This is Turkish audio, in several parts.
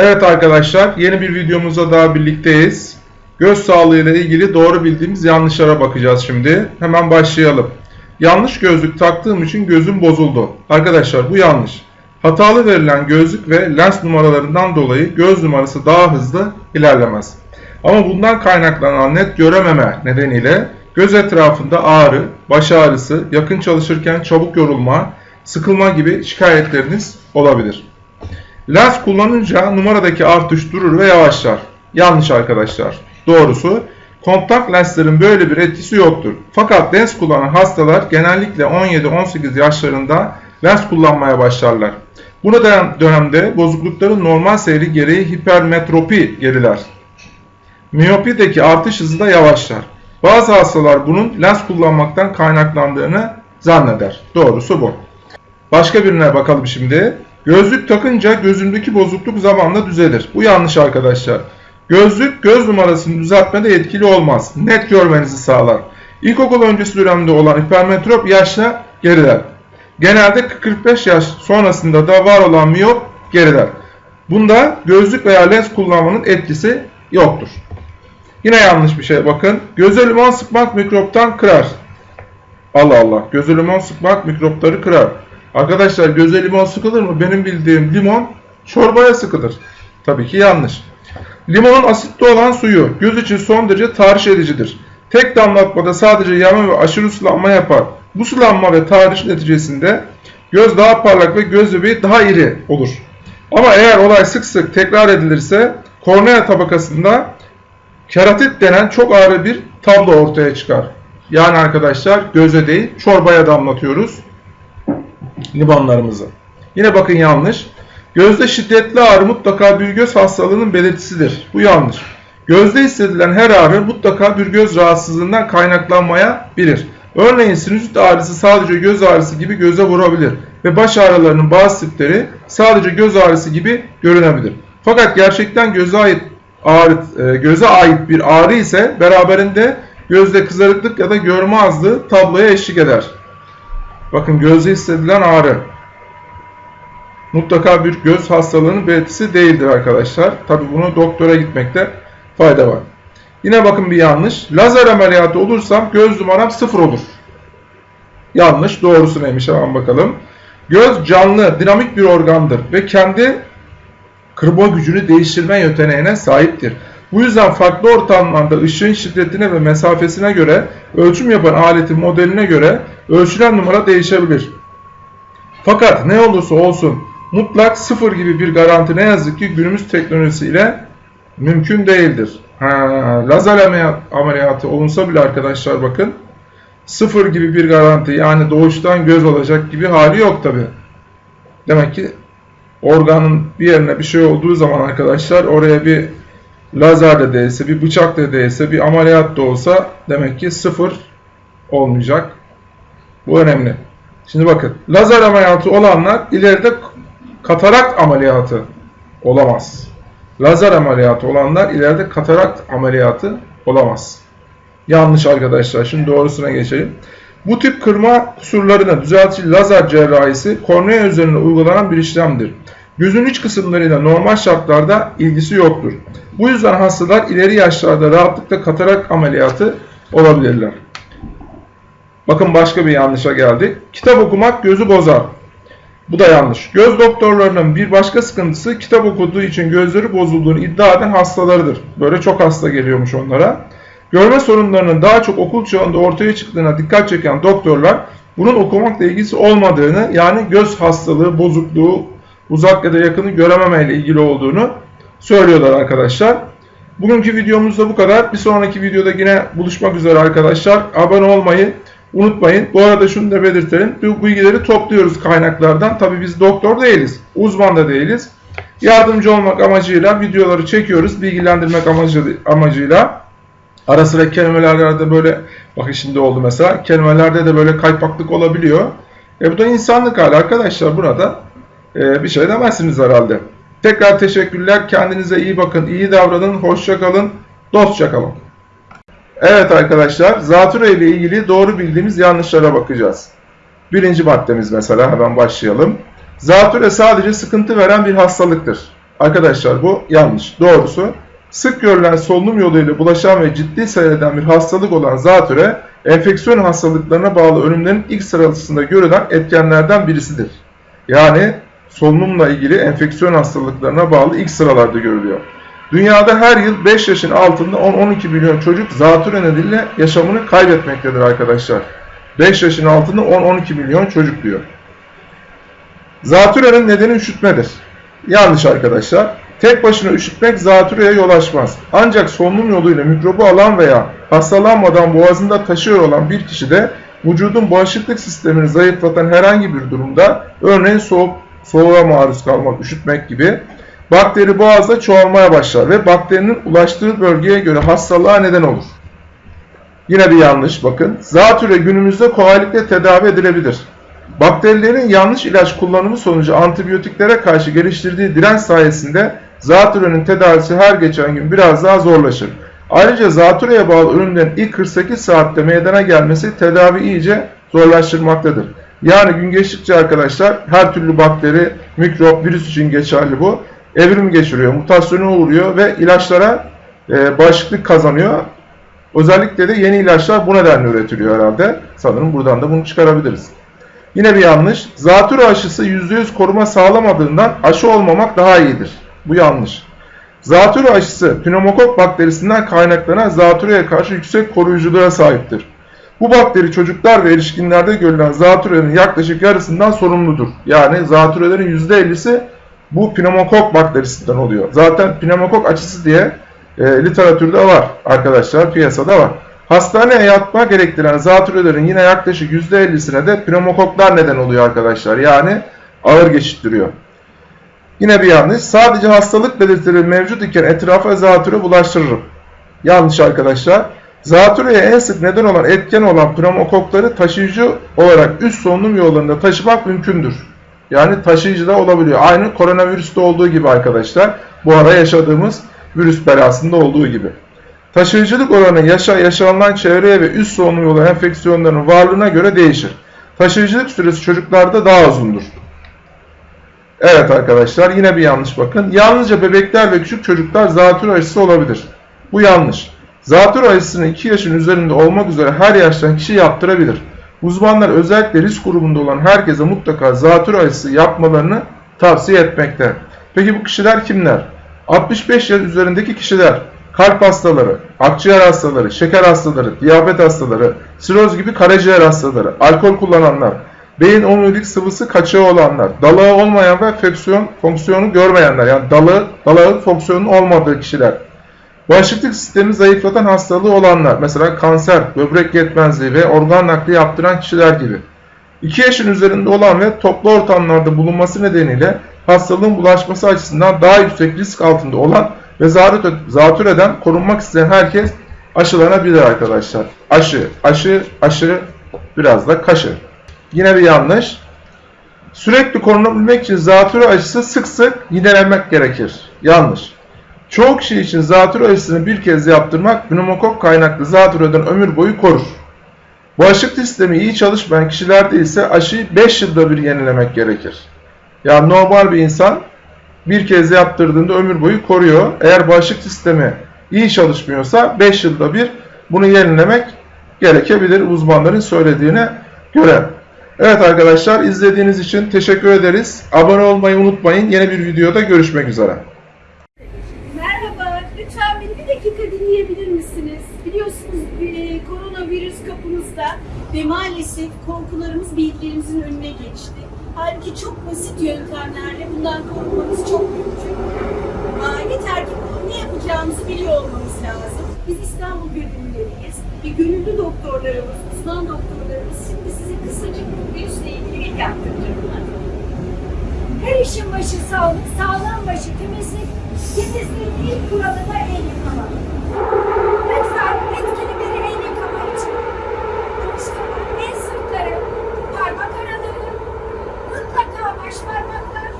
Evet arkadaşlar yeni bir videomuzda daha birlikteyiz. Göz sağlığı ile ilgili doğru bildiğimiz yanlışlara bakacağız şimdi. Hemen başlayalım. Yanlış gözlük taktığım için gözüm bozuldu. Arkadaşlar bu yanlış. Hatalı verilen gözlük ve lens numaralarından dolayı göz numarası daha hızlı ilerlemez. Ama bundan kaynaklanan net görememe nedeniyle göz etrafında ağrı, baş ağrısı, yakın çalışırken çabuk yorulma, sıkılma gibi şikayetleriniz olabilir. Lens kullanınca numaradaki artış durur ve yavaşlar. Yanlış arkadaşlar. Doğrusu kontak lenslerin böyle bir etkisi yoktur. Fakat lens kullanan hastalar genellikle 17-18 yaşlarında lens kullanmaya başlarlar. Bu dönemde bozuklukların normal seyri gereği hipermetropi geriler. Miyopideki artış hızı da yavaşlar. Bazı hastalar bunun lens kullanmaktan kaynaklandığını zanneder. Doğrusu bu. Başka birine bakalım şimdi. Gözlük takınca gözümdeki bozukluk zamanla düzelir. Bu yanlış arkadaşlar. Gözlük göz numarasını düzeltmede etkili olmaz. Net görmenizi sağlar. İlkokul öncesi dönemde olan hipermetrop yaşla geriler. Genelde 45 yaş sonrasında da var olan miyop geriler. Bunda gözlük veya lens kullanmanın etkisi yoktur. Yine yanlış bir şey bakın. Göze limon sıkmak mikroptan kırar. Allah Allah. Göze limon sıkmak mikropları kırar. Arkadaşlar göze limon sıkılır mı? Benim bildiğim limon çorbaya sıkılır. Tabii ki yanlış. Limonun asitli olan suyu göz için son derece tahriş edicidir. Tek damlatmada sadece yanma ve aşırı sulanma yapar. Bu sulanma ve tahriş neticesinde göz daha parlak ve göz bebeği daha iri olur. Ama eğer olay sık sık tekrar edilirse kornea tabakasında keratit denen çok ağır bir tablo ortaya çıkar. Yani arkadaşlar göze değil çorbaya damlatıyoruz limonlarımızı. Yine bakın yanlış. Gözde şiddetli ağrı mutlaka bir göz hastalığının belirtisidir. Bu yanlış. Gözde hissedilen her ağrı mutlaka bir göz rahatsızlığından kaynaklanmaya bilir. Örneğin sinüzit ağrısı sadece göz ağrısı gibi göze vurabilir ve baş ağrılarının bazı tipleri sadece göz ağrısı gibi görünebilir. Fakat gerçekten göze ait ağrı, e, göze ait bir ağrı ise beraberinde gözde kızarıklık ya da görme azlığı tabloya eşlik eder. Bakın gözde hissedilen ağrı mutlaka bir göz hastalığının belirtisi değildir arkadaşlar. Tabi bunu doktora gitmekte fayda var. Yine bakın bir yanlış. Lazer ameliyatı olursam göz numaram sıfır olur. Yanlış. Doğrusu neymiş hemen bakalım. Göz canlı, dinamik bir organdır ve kendi kırma gücünü değiştirme yeteneğine sahiptir. Bu yüzden farklı ortamlarda ışığın şiddetine ve mesafesine göre ölçüm yapan aletin modeline göre ölçülen numara değişebilir. Fakat ne olursa olsun mutlak sıfır gibi bir garanti ne yazık ki günümüz teknolojisiyle mümkün değildir. Ha, lazer ameliyatı olunsa bile arkadaşlar bakın sıfır gibi bir garanti yani doğuştan göz olacak gibi hali yok tabi. Demek ki organın bir yerine bir şey olduğu zaman arkadaşlar oraya bir lazer de değilse, bir bıçak da değilse, bir ameliyat da olsa demek ki sıfır olmayacak. Bu önemli. Şimdi bakın lazer ameliyatı olanlar ileride katarakt ameliyatı olamaz. Lazer ameliyatı olanlar ileride katarakt ameliyatı olamaz. Yanlış arkadaşlar. Şimdi doğrusuna geçelim. Bu tip kırma kusurlarını düzeltici lazer cerrahisi kornea üzerine uygulanan bir işlemdir. Gözün iç kısımlarıyla normal şartlarda ilgisi yoktur. Bu yüzden hastalar ileri yaşlarda rahatlıkla katarak ameliyatı olabilirler. Bakın başka bir yanlışa geldik. Kitap okumak gözü bozar. Bu da yanlış. Göz doktorlarının bir başka sıkıntısı kitap okuduğu için gözleri bozulduğunu iddia eden hastalarıdır. Böyle çok hasta geliyormuş onlara. Görme sorunlarının daha çok okul çağında ortaya çıktığına dikkat çeken doktorlar bunun okumakla ilgisi olmadığını yani göz hastalığı, bozukluğu, uzak ya da yakını görememe ile ilgili olduğunu söylüyorlar arkadaşlar. Bugünkü videomuzda bu kadar. Bir sonraki videoda yine buluşmak üzere arkadaşlar. Abone olmayı unutmayın. Bu arada şunu da belirtelim. Bu bilgileri topluyoruz kaynaklardan. Tabi biz doktor değiliz. Uzman da değiliz. Yardımcı olmak amacıyla videoları çekiyoruz. Bilgilendirmek amacı, amacıyla. Ara sıra kelimelerde böyle, bakın şimdi oldu mesela, kelimelerde de böyle kaypaklık olabiliyor. E bu da insanlık hali arkadaşlar. Burada e, bir şey demezsiniz herhalde. Tekrar teşekkürler. Kendinize iyi bakın, iyi davranın, hoşça kalın, dostça kalın. Evet arkadaşlar, zatürre ile ilgili doğru bildiğimiz yanlışlara bakacağız. Birinci maddemiz mesela hemen başlayalım. Zatürre sadece sıkıntı veren bir hastalıktır. Arkadaşlar bu yanlış. Doğrusu sık görülen solunum yoluyla bulaşan ve ciddi seyreden bir hastalık olan zatüre, enfeksiyon hastalıklarına bağlı ölümlerin ilk sırasında görülen etkenlerden birisidir. Yani solunumla ilgili enfeksiyon hastalıklarına bağlı ilk sıralarda görülüyor. Dünyada her yıl 5 yaşın altında 10-12 milyon çocuk zatüre nedeniyle yaşamını kaybetmektedir arkadaşlar. 5 yaşın altında 10-12 milyon çocuk diyor. Zatürenin nedeni üşütmedir. Yanlış arkadaşlar. Tek başına üşütmek zatürreye yol açmaz. Ancak solunum yoluyla mikrobu alan veya hastalanmadan boğazında taşıyor olan bir kişide vücudun bağışıklık sistemini zayıflatan herhangi bir durumda örneğin soğuk, soğuğa maruz kalmak, üşütmek gibi bakteri boğazda çoğalmaya başlar ve bakterinin ulaştığı bölgeye göre hastalığa neden olur. Yine bir yanlış bakın. Zatürre günümüzde kolaylıkla tedavi edilebilir. Bakterilerin yanlış ilaç kullanımı sonucu antibiyotiklere karşı geliştirdiği direnç sayesinde zatürrenin tedavisi her geçen gün biraz daha zorlaşır. Ayrıca zatürreye bağlı ölümlerin ilk 48 saatte meydana gelmesi tedavi iyice zorlaştırmaktadır. Yani gün geçtikçe arkadaşlar her türlü bakteri, mikrop, virüs için geçerli bu. Evrim geçiriyor, mutasyona uğruyor ve ilaçlara e, bağışıklık kazanıyor. Özellikle de yeni ilaçlar bu nedenle üretiliyor herhalde. Sanırım buradan da bunu çıkarabiliriz. Yine bir yanlış. Zatürre aşısı %100 koruma sağlamadığından aşı olmamak daha iyidir. Bu yanlış. Zatürre aşısı pneumokok bakterisinden kaynaklanan zatürreye karşı yüksek koruyuculuğa sahiptir. Bu bakteri çocuklar ve erişkinlerde görülen zatürrenin yaklaşık yarısından sorumludur. Yani zatürrelerin %50'si bu pneumokok bakterisinden oluyor. Zaten pneumokok aşısı diye e, literatürde var arkadaşlar, piyasada var. Hastaneye yatma gerektiren zatürrelerin yine yaklaşık %50'sine de pneumokoklar neden oluyor arkadaşlar. Yani ağır geçittiriyor. Yine bir yanlış. Sadece hastalık belirtileri mevcut iken etrafa zatürre bulaştırırım. Yanlış arkadaşlar. Zatürreye en sık neden olan etken olan pneumokokları taşıyıcı olarak üst solunum yollarında taşımak mümkündür. Yani taşıyıcı da olabiliyor. Aynı koronavirüste olduğu gibi arkadaşlar. Bu ara yaşadığımız virüs belasında olduğu gibi. Taşıyıcılık oranı yaşa yaşanılan çevreye ve üst solunum yolu enfeksiyonlarının varlığına göre değişir. Taşıyıcılık süresi çocuklarda daha uzundur. Evet arkadaşlar yine bir yanlış bakın. Yalnızca bebekler ve küçük çocuklar zatürre aşısı olabilir. Bu yanlış. Zatürre aşısını 2 yaşın üzerinde olmak üzere her yaştan kişi yaptırabilir. Uzmanlar özellikle risk grubunda olan herkese mutlaka zatürre aşısı yapmalarını tavsiye etmekte. Peki bu kişiler kimler? 65 yaş üzerindeki kişiler, kalp hastaları, akciğer hastaları, şeker hastaları, diyabet hastaları, siroz gibi karaciğer hastaları, alkol kullananlar, beyin omurilik sıvısı kaçağı olanlar, dalağı olmayan ve fonksiyon, fonksiyonu görmeyenler yani dalı, dalağın fonksiyonun olmadığı kişiler, bağışıklık sistemi zayıflatan hastalığı olanlar, mesela kanser, böbrek yetmezliği ve organ nakli yaptıran kişiler gibi. 2 yaşın üzerinde olan ve toplu ortamlarda bulunması nedeniyle hastalığın bulaşması açısından daha yüksek risk altında olan ve zatürreden korunmak isteyen herkes aşılanabilir arkadaşlar. Aşı, aşı, aşı, biraz da kaşı. Yine bir yanlış. Sürekli korunabilmek için zatürre aşısı sık sık yinelenmek gerekir. Yanlış. Çoğu kişi için zatürre aşısını bir kez yaptırmak pneumokok kaynaklı zatürreden ömür boyu korur. Bağışıklık sistemi iyi çalışmayan kişilerde ise aşıyı 5 yılda bir yenilemek gerekir. Yani normal bir insan bir kez yaptırdığında ömür boyu koruyor. Eğer bağışıklık sistemi iyi çalışmıyorsa 5 yılda bir bunu yenilemek gerekebilir uzmanların söylediğine göre. Evet arkadaşlar izlediğiniz için teşekkür ederiz. Abone olmayı unutmayın. Yeni bir videoda görüşmek üzere. Lütfen beni bir dakika dinleyebilir misiniz? Biliyorsunuz e, koronavirüs kapımızda ve maalesef korkularımız bilgilerimizin önüne geçti. Halbuki çok basit yöntemlerle bundan korunmamız çok mümkün. Aa, yeter ki ne yapacağımızı biliyor olmamız lazım. Biz İstanbul gönüllüleriyiz ve gönüllü doktorlarımız, uzman doktorlarımız şimdi size kısacık virüsle ilgili bilgi aktaracaklar. Her işin başı sağlık, sağlam başı temizlik, temizliğin ilk kuralı da el yıkama. Lütfen etkili bir el yıkama için konuşmalar, el sırtları, parmak araları, mutlaka baş parmaklar,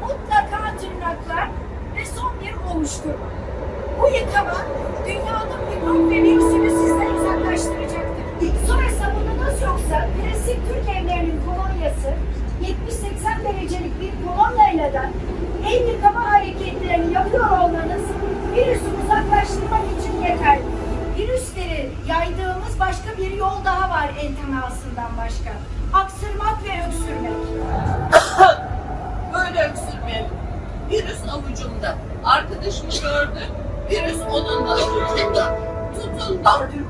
mutlaka tırnaklar ve son bir ovuşturma. Bu yıkama dünyanın mikrop ve virüsünü sizden uzaklaştıracaktır. Sonra sabununuz yoksa klasik Türk evlerinin kolonyası 70-80 derecelik bir kolonyayla da el yıkama hareketlerini yapıyor olmanız virüsü uzaklaştırmak için yeterli. Virüsleri yaydığımız başka bir yol daha var en temasından başka. Aksırmak ve öksürmek. Böyle öksürmeyelim. Virüs avucumda. Arkadaşımı gördüm. Virüs onun da avucunda. Tutundum.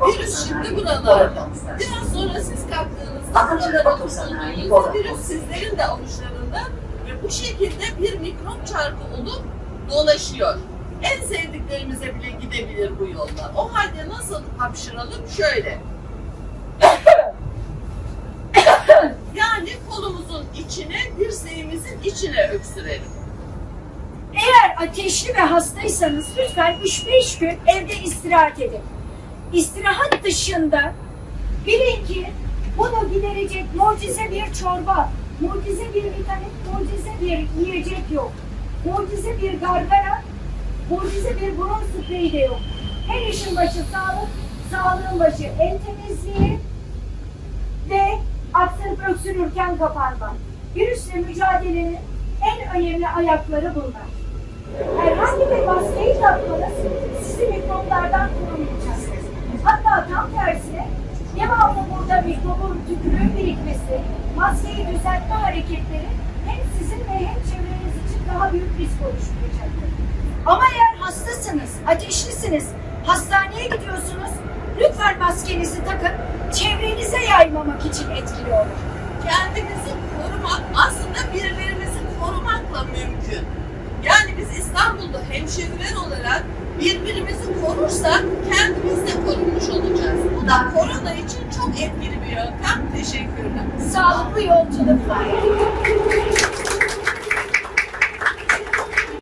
Virüs şimdi buralarda. Biraz sonra siz kalktığınızda buralara tutulduğunuzda virüs sizlerin de avuçlarında ve bu şekilde bir mikrop çarkı olup dolaşıyor. En sevdiklerimize bile gidebilir bu yolda. O halde nasıl hapşıralım? Şöyle. Yani kolumuzun içine, dirseğimizin içine öksürelim. Eğer ateşli ve hastaysanız lütfen 3-5 gün evde istirahat edin. İstirahat dışında bilin ki giderecek mucize bir çorba, mucize bir vitamin, mucize bir yiyecek yok. Mucize bir gargara, mucize bir burun spreyi de yok. Her işin başı sağlık, sağlığın başı el temizliği ve aksırıp öksürürken kapanma. Virüsle mücadelenin en önemli ayakları bunlar. Maskeyi düzeltme hareketleri hem sizin ve hem çevreniz için daha büyük risk oluşturacaktır. Ama eğer hastasınız, ateşlisiniz, hastaneye gidiyorsunuz, lütfen maskenizi takın, çevrenize yaymamak için etkili olur. kendimizi korumak aslında birilerimizi korumakla mümkün. Yani biz İstanbul'da hemşehriler olarak birbirimizi korursak kendimiz de korunmuş olacağız. Bu da korona için çok etkili bir yöntem. Teşekkürler. Sağlıklı yolculuklar.